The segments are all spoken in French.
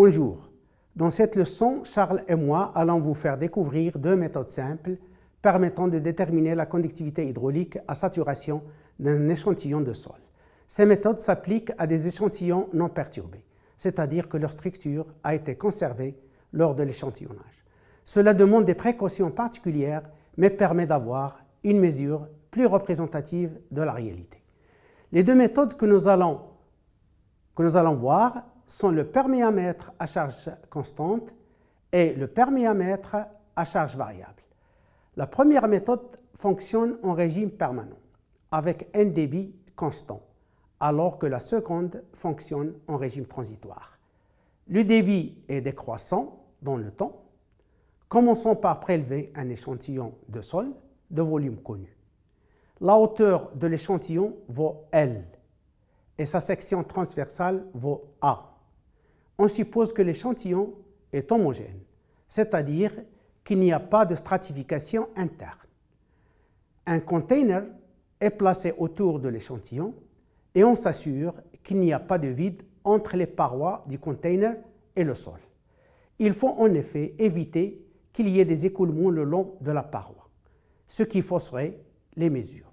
Bonjour. Dans cette leçon, Charles et moi allons vous faire découvrir deux méthodes simples permettant de déterminer la conductivité hydraulique à saturation d'un échantillon de sol. Ces méthodes s'appliquent à des échantillons non perturbés, c'est-à-dire que leur structure a été conservée lors de l'échantillonnage. Cela demande des précautions particulières, mais permet d'avoir une mesure plus représentative de la réalité. Les deux méthodes que nous allons, que voir sont le perméamètre à charge constante et le perméamètre à charge variable. La première méthode fonctionne en régime permanent, avec un débit constant, alors que la seconde fonctionne en régime transitoire. Le débit est décroissant dans le temps. Commençons par prélever un échantillon de sol de volume connu. La hauteur de l'échantillon vaut L et sa section transversale vaut A on suppose que l'échantillon est homogène, c'est-à-dire qu'il n'y a pas de stratification interne. Un container est placé autour de l'échantillon et on s'assure qu'il n'y a pas de vide entre les parois du container et le sol. Il faut en effet éviter qu'il y ait des écoulements le long de la paroi, ce qui fausserait les mesures.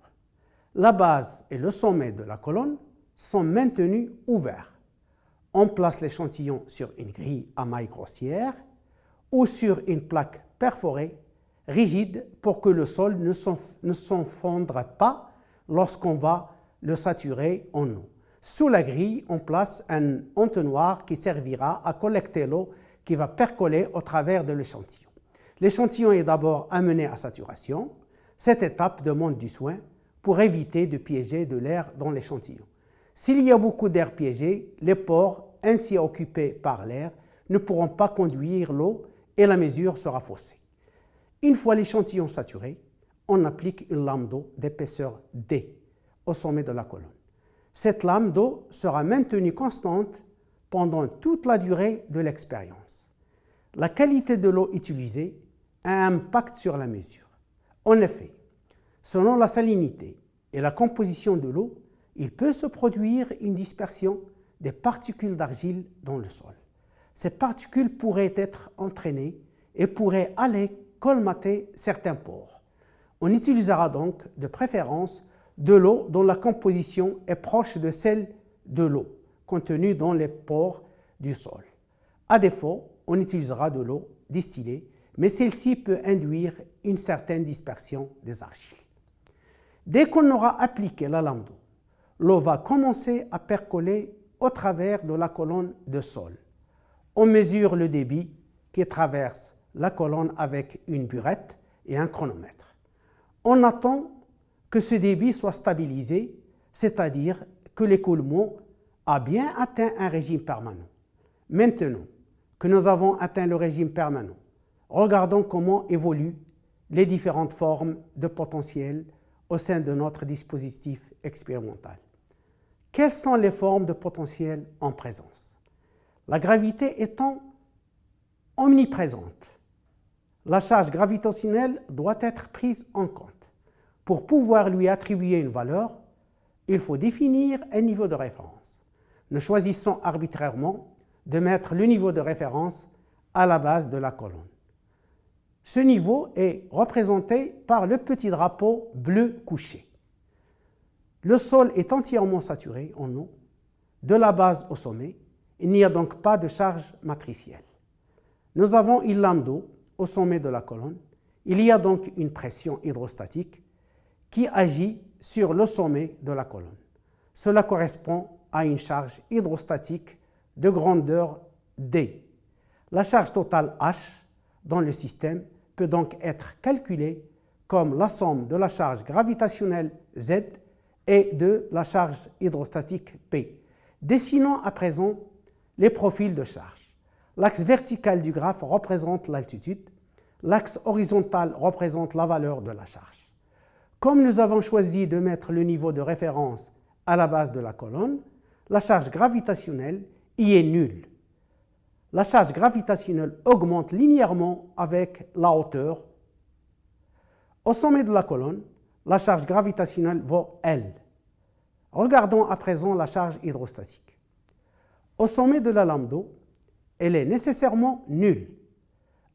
La base et le sommet de la colonne sont maintenus ouverts on place l'échantillon sur une grille à maille grossière ou sur une plaque perforée rigide pour que le sol ne s'enfondre pas lorsqu'on va le saturer en eau. Sous la grille, on place un entonnoir qui servira à collecter l'eau qui va percoler au travers de l'échantillon. L'échantillon est d'abord amené à saturation. Cette étape demande du soin pour éviter de piéger de l'air dans l'échantillon. S'il y a beaucoup d'air piégé, les pores ainsi occupés par l'air ne pourront pas conduire l'eau et la mesure sera faussée. Une fois l'échantillon saturé, on applique une lame d'eau d'épaisseur D au sommet de la colonne. Cette lame d'eau sera maintenue constante pendant toute la durée de l'expérience. La qualité de l'eau utilisée a un impact sur la mesure. En effet, selon la salinité et la composition de l'eau, il peut se produire une dispersion des particules d'argile dans le sol. Ces particules pourraient être entraînées et pourraient aller colmater certains pores. On utilisera donc de préférence de l'eau dont la composition est proche de celle de l'eau contenue dans les pores du sol. À défaut, on utilisera de l'eau distillée, mais celle-ci peut induire une certaine dispersion des argiles. Dès qu'on aura appliqué la lame d'eau, l'eau va commencer à percoler au travers de la colonne de sol. On mesure le débit qui traverse la colonne avec une burette et un chronomètre. On attend que ce débit soit stabilisé, c'est-à-dire que l'écoulement a bien atteint un régime permanent. Maintenant que nous avons atteint le régime permanent, regardons comment évoluent les différentes formes de potentiel au sein de notre dispositif expérimental. Quelles sont les formes de potentiel en présence? La gravité étant omniprésente, la charge gravitationnelle doit être prise en compte. Pour pouvoir lui attribuer une valeur, il faut définir un niveau de référence. Nous choisissons arbitrairement de mettre le niveau de référence à la base de la colonne. Ce niveau est représenté par le petit drapeau bleu couché. Le sol est entièrement saturé en eau, de la base au sommet. Il n'y a donc pas de charge matricielle. Nous avons une lame d'eau au sommet de la colonne. Il y a donc une pression hydrostatique qui agit sur le sommet de la colonne. Cela correspond à une charge hydrostatique de grandeur D. La charge totale H dans le système peut donc être calculée comme la somme de la charge gravitationnelle Z et de la charge hydrostatique P. Dessinons à présent les profils de charge. L'axe vertical du graphe représente l'altitude, l'axe horizontal représente la valeur de la charge. Comme nous avons choisi de mettre le niveau de référence à la base de la colonne, la charge gravitationnelle y est nulle. La charge gravitationnelle augmente linéairement avec la hauteur. Au sommet de la colonne, la charge gravitationnelle vaut L. Regardons à présent la charge hydrostatique. Au sommet de la lame elle est nécessairement nulle.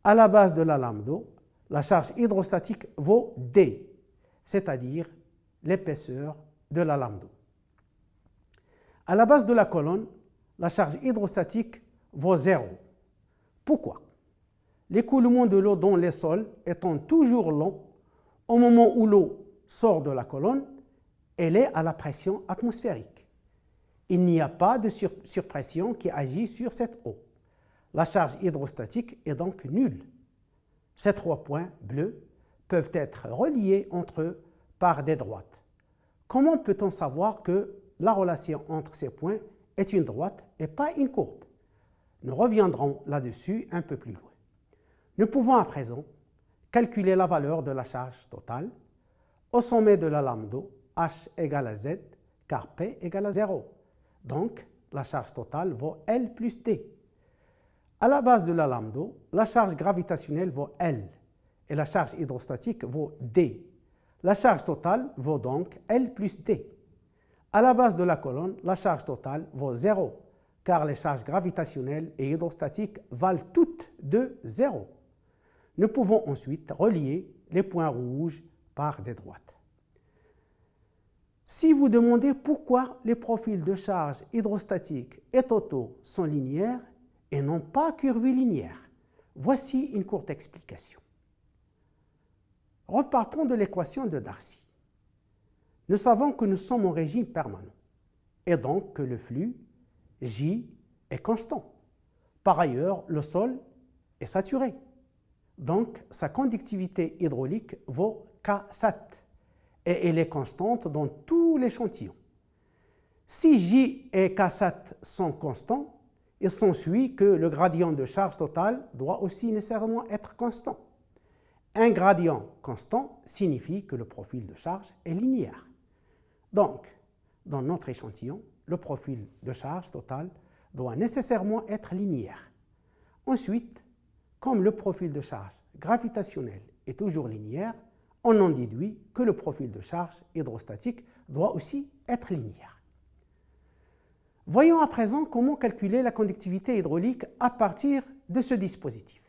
À la base de la lame la charge hydrostatique vaut D, c'est-à-dire l'épaisseur de la lame d'eau. À la base de la colonne, la charge hydrostatique vaut 0. Pourquoi? L'écoulement de l'eau dans les sols étant toujours long, au moment où l'eau sort de la colonne, elle est à la pression atmosphérique. Il n'y a pas de surpression qui agit sur cette eau. La charge hydrostatique est donc nulle. Ces trois points bleus peuvent être reliés entre eux par des droites. Comment peut-on savoir que la relation entre ces points est une droite et pas une courbe? Nous reviendrons là-dessus un peu plus loin. Nous pouvons à présent calculer la valeur de la charge totale au sommet de la lame d'eau, H égale à Z, car P égale à 0. Donc, la charge totale vaut L plus D. À la base de la lame d'eau, la charge gravitationnelle vaut L et la charge hydrostatique vaut D. La charge totale vaut donc L plus D. À la base de la colonne, la charge totale vaut 0, car les charges gravitationnelles et hydrostatiques valent toutes de 0. Nous pouvons ensuite relier les points rouges par des droites. Si vous demandez pourquoi les profils de charge hydrostatique et totaux sont linéaires et non pas curvilinéaires, voici une courte explication. Repartons de l'équation de Darcy. Nous savons que nous sommes en régime permanent et donc que le flux J est constant. Par ailleurs, le sol est saturé. Donc, sa conductivité hydraulique vaut K7 et elle est constante dans tout l'échantillon. Si J et K7 sont constants, il s'ensuit que le gradient de charge totale doit aussi nécessairement être constant. Un gradient constant signifie que le profil de charge est linéaire. Donc, dans notre échantillon, le profil de charge totale doit nécessairement être linéaire. Ensuite, comme le profil de charge gravitationnel est toujours linéaire, on en déduit que le profil de charge hydrostatique doit aussi être linéaire. Voyons à présent comment calculer la conductivité hydraulique à partir de ce dispositif.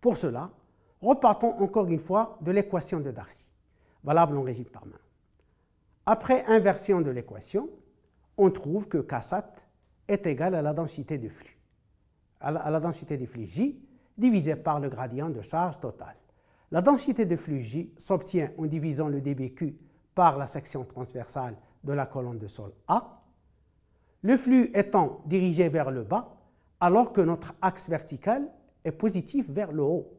Pour cela, repartons encore une fois de l'équation de Darcy, valable en régime permanent. Après inversion de l'équation, on trouve que Ksat est égal à la densité de flux, à la, densité de flux J divisé par le gradient de charge totale. La densité de flux J s'obtient en divisant le dBq par la section transversale de la colonne de sol A, le flux étant dirigé vers le bas, alors que notre axe vertical est positif vers le haut.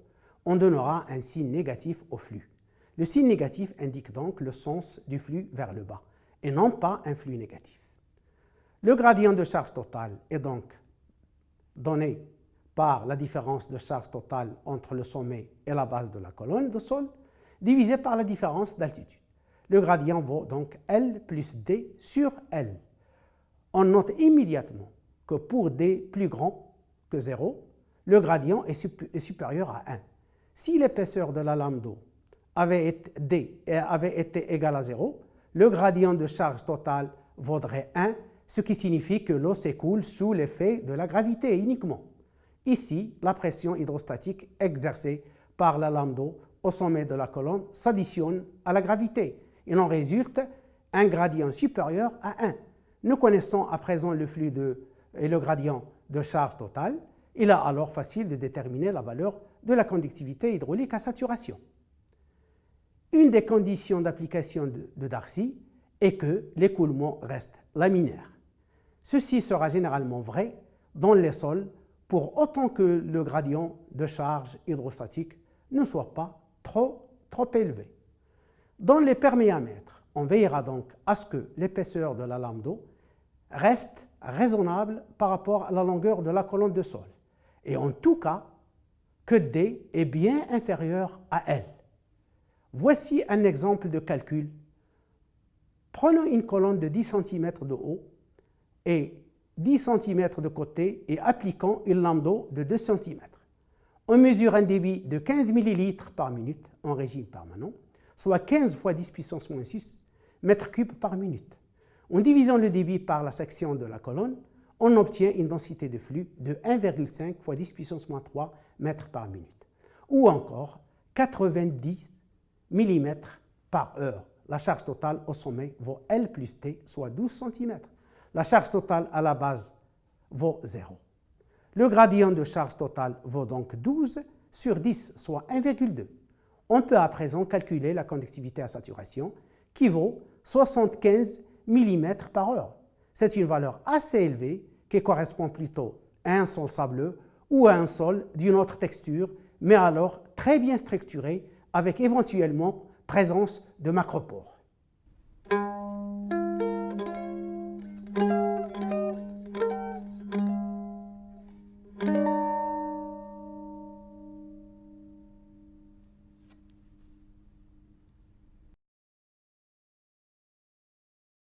On donnera un signe négatif au flux. Le signe négatif indique donc le sens du flux vers le bas, et non pas un flux négatif. Le gradient de charge totale est donc donné par la différence de charge totale entre le sommet et la base de la colonne de sol, divisé par la différence d'altitude. Le gradient vaut donc L plus D sur L. On note immédiatement que pour D plus grand que 0, le gradient est, supérieur à 1. Si l'épaisseur de la lame d'eau avait été, D avait été égale à 0, le gradient de charge totale vaudrait 1, ce qui signifie que l'eau s'écoule sous l'effet de la gravité uniquement. Ici, la pression hydrostatique exercée par la lame au sommet de la colonne s'additionne à la gravité. Il en résulte un gradient supérieur à 1. Nous connaissons à présent le flux et le gradient de charge totale. Il est alors facile de déterminer la valeur de la conductivité hydraulique à saturation. Une des conditions d'application de Darcy est que l'écoulement reste laminaire. Ceci sera généralement vrai dans les sols pour autant que le gradient de charge hydrostatique ne soit pas trop, trop élevé. Dans les perméamètres, on veillera donc à ce que l'épaisseur de la lame d'eau reste raisonnable par rapport à la longueur de la colonne de sol, et en tout cas que D est bien inférieur à L. Voici un exemple de calcul. Prenons une colonne de 10 cm de haut et 10 cm de côté et appliquons une lame d'eau de 2 cm. On mesure un débit de 15 ml par minute en régime permanent, soit 15 fois 10 puissance moins 6 mètres cubes par minute. En divisant le débit par la section de la colonne, on obtient une densité de flux de 1,5 fois 10 puissance moins 3 mètres par minute. Ou encore 90 mm par heure. La charge totale au sommet vaut L plus T, soit 12 cm. La charge totale à la base vaut 0. Le gradient de charge totale vaut donc 12 sur 10, soit 1,2. On peut à présent calculer la conductivité à saturation qui vaut 75 mm par heure. C'est une valeur assez élevée qui correspond plutôt à un sol sableux ou à un sol d'une autre texture, mais alors très bien structuré avec éventuellement présence de macropores.